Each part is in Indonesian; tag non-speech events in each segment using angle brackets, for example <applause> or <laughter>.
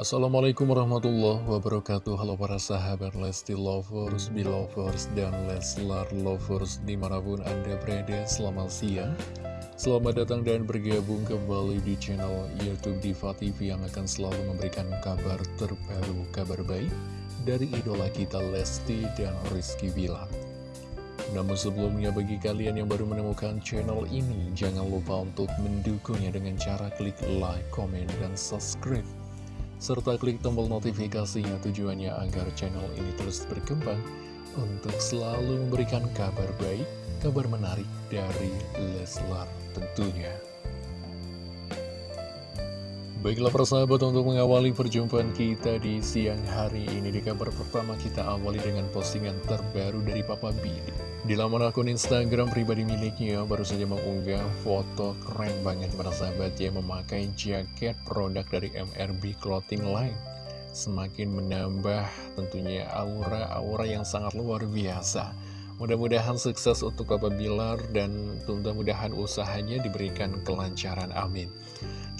Assalamualaikum warahmatullahi wabarakatuh. Halo para sahabat Lesti Lovers, Belovers, dan Leslar Lovers Di mana pun Anda berada, selamat siang. Selamat datang dan bergabung kembali di channel Youtube Diva TV Yang akan selalu memberikan kabar terbaru, kabar baik Dari idola kita Lesti dan Rizky Bilar. Namun sebelumnya bagi kalian yang baru menemukan channel ini Jangan lupa untuk mendukungnya dengan cara klik like, komen, dan subscribe serta klik tombol notifikasinya tujuannya agar channel ini terus berkembang untuk selalu memberikan kabar baik, kabar menarik dari Leslar tentunya. Baiklah persahabat untuk mengawali perjumpaan kita di siang hari ini. Di kabar pertama kita awali dengan postingan terbaru dari Papa B Di laman akun Instagram pribadi miliknya baru saja mengunggah foto keren banget para sahabat ya Memakai jaket produk dari MRB Clothing Line. Semakin menambah tentunya aura-aura yang sangat luar biasa Mudah-mudahan sukses untuk Papa Bilar dan mudah-mudahan usahanya diberikan kelancaran amin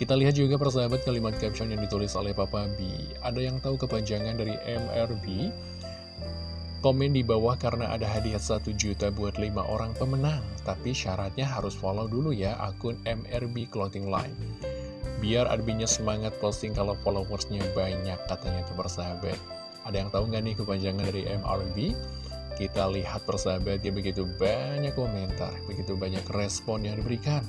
kita lihat juga persahabat kalimat caption yang ditulis oleh Papa B. Ada yang tahu kepanjangan dari MRB? Komen di bawah karena ada hadiah 1 juta buat 5 orang pemenang. Tapi syaratnya harus follow dulu ya akun MRB Clothing Line. Biar adminnya semangat posting kalau followersnya banyak katanya tuh persahabat. Ada yang tahu nggak nih kepanjangan dari MRB? Kita lihat persahabat ya begitu banyak komentar, begitu banyak respon yang diberikan.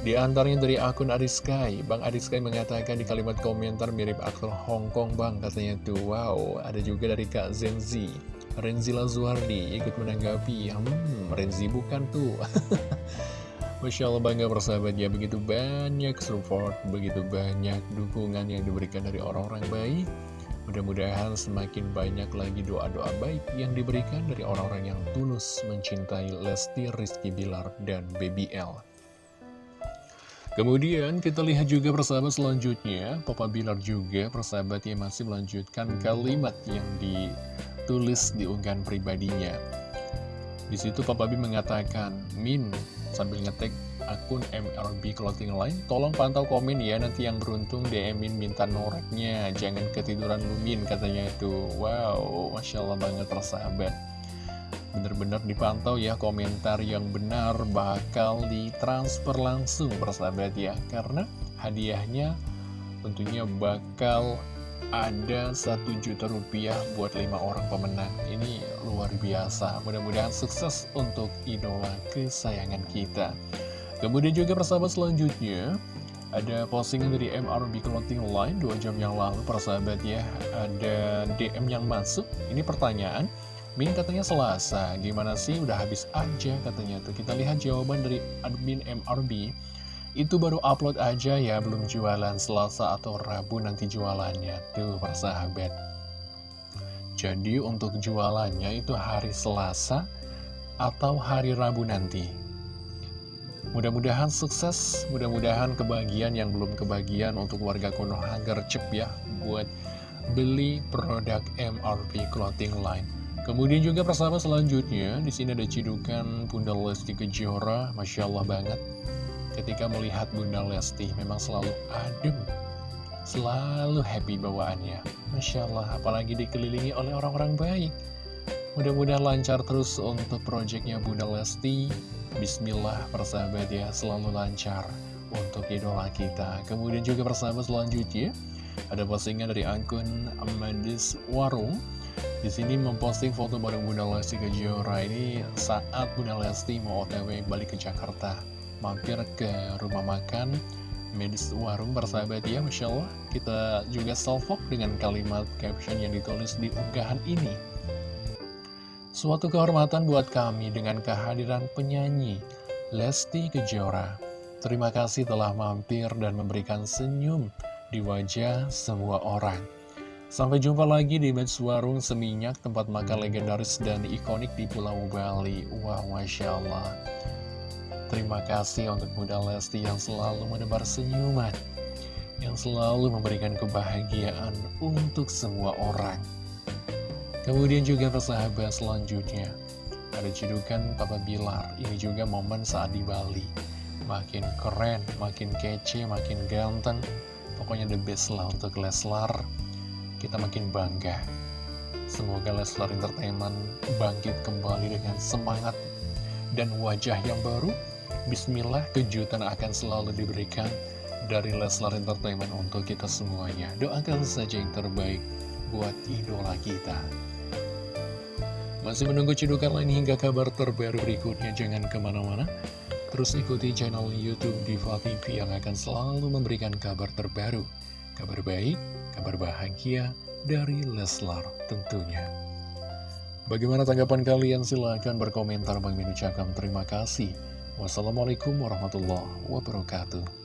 Di antaranya dari akun Ariskai, Bang Ariskai mengatakan di kalimat komentar mirip aktor Hong Kong Bang, katanya tuh, wow, ada juga dari Kak Zenzi, Renzi Lazuardi ikut menanggapi, hmm, Renzi bukan tuh. <laughs> Masya Allah bangga persahabat ya, begitu banyak support, begitu banyak dukungan yang diberikan dari orang-orang baik. Mudah-mudahan semakin banyak lagi doa-doa baik yang diberikan dari orang-orang yang tulus mencintai Lesti Rizky Bilar dan Baby L. Kemudian kita lihat juga persahabat selanjutnya Papa Bilar juga persahabat yang masih melanjutkan kalimat yang ditulis di unggahan pribadinya Di situ Papa B mengatakan Min sambil ngetek akun MRB Clothing Line. Tolong pantau komen ya nanti yang beruntung DM-in minta noreknya Jangan ketiduran lumin katanya itu Wow Masya Allah banget persahabat benar-benar dipantau ya komentar yang benar bakal ditransfer langsung persahabat ya. Karena hadiahnya tentunya bakal ada satu juta rupiah buat lima orang pemenang. Ini luar biasa. Mudah-mudahan sukses untuk idola kesayangan kita kemudian juga persahabat selanjutnya ada postingan dari MRB Clothing Line dua jam yang lalu persahabat ya ada DM yang masuk. Ini pertanyaan Min katanya Selasa, gimana sih? Udah habis aja katanya tuh. Kita lihat jawaban dari admin MRB Itu baru upload aja ya, belum jualan Selasa atau Rabu nanti jualannya Tuh persahabat. Jadi untuk jualannya itu hari Selasa atau hari Rabu nanti Mudah-mudahan sukses, mudah-mudahan kebahagiaan yang belum kebagian untuk warga Konoha gercep ya Buat beli produk MRB Clothing Line Kemudian juga persahabat selanjutnya, di sini ada cidukan Bunda Lesti Kejora, Masya Allah banget. Ketika melihat Bunda Lesti, memang selalu adem, selalu happy bawaannya. Masya Allah, apalagi dikelilingi oleh orang-orang baik. Mudah-mudahan lancar terus untuk proyeknya Bunda Lesti. Bismillah persahabat ya, selalu lancar untuk idola kita. Kemudian juga persahabat selanjutnya, ada postingan dari akun Amadis Warung. Di sini memposting foto bareng Bunda Lesti Kejora ini saat Bunda Lesti mau otw balik ke Jakarta. Mampir ke rumah makan medis warung bersahabat ya Masya Allah. Kita juga salvok dengan kalimat caption yang ditulis di unggahan ini. Suatu kehormatan buat kami dengan kehadiran penyanyi Lesti Kejora. Terima kasih telah mampir dan memberikan senyum di wajah semua orang. Sampai jumpa lagi di Match Warung Seminyak, tempat makan legendaris dan ikonik di Pulau Bali. Wah, Masya Allah. Terima kasih untuk Bunda Lesti yang selalu menebar senyuman, yang selalu memberikan kebahagiaan untuk semua orang. Kemudian juga persahabat selanjutnya, ada judukan Papa Bilar. Ini juga momen saat di Bali. Makin keren, makin kece, makin ganteng, pokoknya the best lah untuk Leslar. Kita makin bangga. Semoga Leslar Entertainment bangkit kembali dengan semangat dan wajah yang baru. Bismillah, kejutan akan selalu diberikan dari Leslar Entertainment untuk kita semuanya. Doakan saja yang terbaik buat idola kita. Masih menunggu cidukan lain hingga kabar terbaru berikutnya, jangan ke mana-mana. Terus ikuti channel Youtube Diva TV yang akan selalu memberikan kabar terbaru. Kabar baik, kabar bahagia dari Leslar tentunya. Bagaimana tanggapan kalian? Silahkan berkomentar. Bang Min terima kasih. Wassalamualaikum warahmatullahi wabarakatuh.